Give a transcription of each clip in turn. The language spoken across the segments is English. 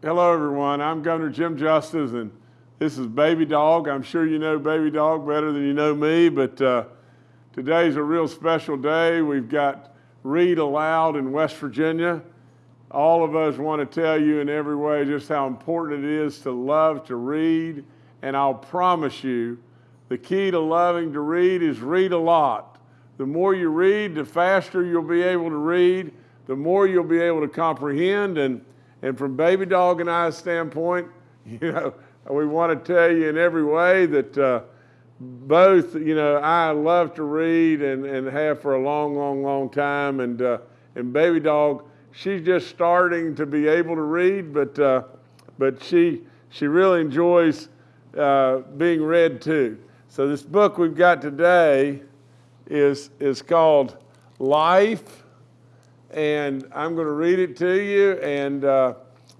Hello, everyone. I'm Governor Jim Justice, and this is Baby Dog. I'm sure you know Baby Dog better than you know me, but uh, today's a real special day. We've got Read Aloud in West Virginia. All of us want to tell you in every way just how important it is to love to read, and I'll promise you the key to loving to read is read a lot. The more you read, the faster you'll be able to read, the more you'll be able to comprehend. And, and from Baby Dog and I's standpoint, you know, we want to tell you in every way that uh, both, you know, I love to read and, and have for a long, long, long time. And, uh, and Baby Dog, she's just starting to be able to read, but, uh, but she, she really enjoys uh, being read to. So this book we've got today is, is called Life, and I'm going to read it to you. And, uh,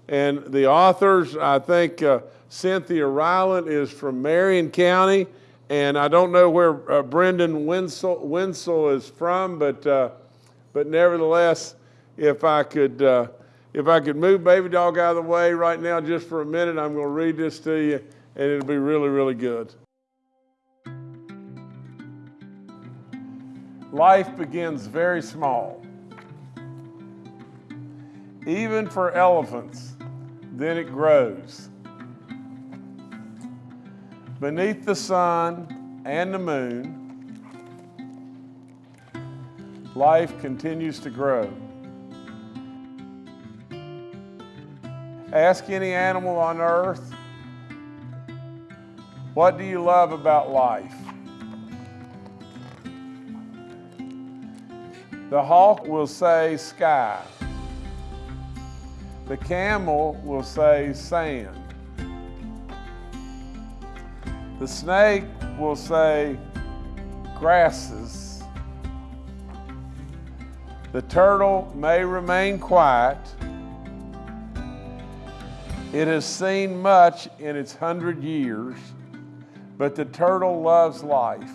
and the authors, I think uh, Cynthia Rylant is from Marion County, and I don't know where uh, Brendan Winslow, Winslow is from, but, uh, but nevertheless, if I could uh, if I could move Baby Dog out of the way right now just for a minute, I'm going to read this to you, and it'll be really, really good. Life begins very small. Even for elephants, then it grows. Beneath the sun and the moon, life continues to grow. Ask any animal on earth, what do you love about life? The hawk will say sky. The camel will say sand. The snake will say grasses. The turtle may remain quiet. It has seen much in its hundred years, but the turtle loves life.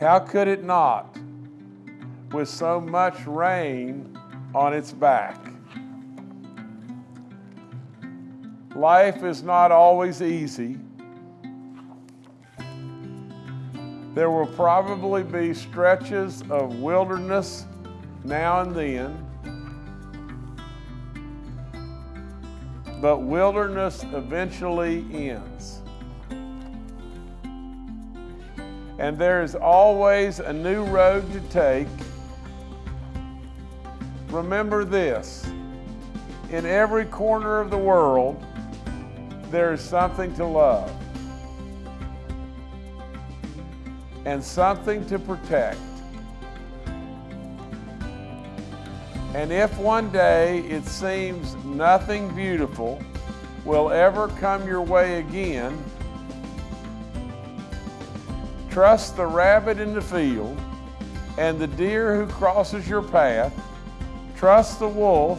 How could it not? with so much rain on its back. Life is not always easy. There will probably be stretches of wilderness now and then, but wilderness eventually ends. And there is always a new road to take remember this in every corner of the world, there is something to love and something to protect. And if one day it seems nothing beautiful will ever come your way again, trust the rabbit in the field and the deer who crosses your path Trust the wolf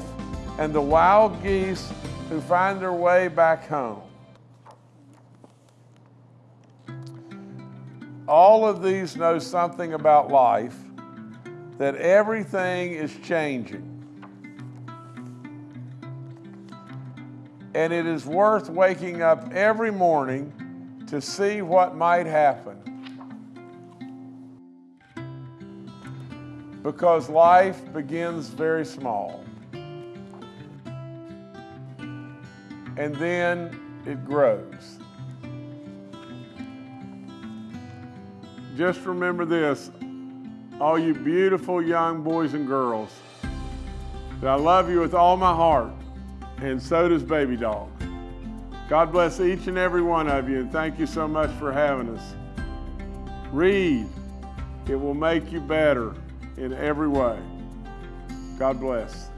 and the wild geese who find their way back home. All of these know something about life, that everything is changing. And it is worth waking up every morning to see what might happen. Because life begins very small. And then it grows. Just remember this, all you beautiful young boys and girls, that I love you with all my heart, and so does Baby Dog. God bless each and every one of you, and thank you so much for having us. Read. It will make you better in every way. God bless.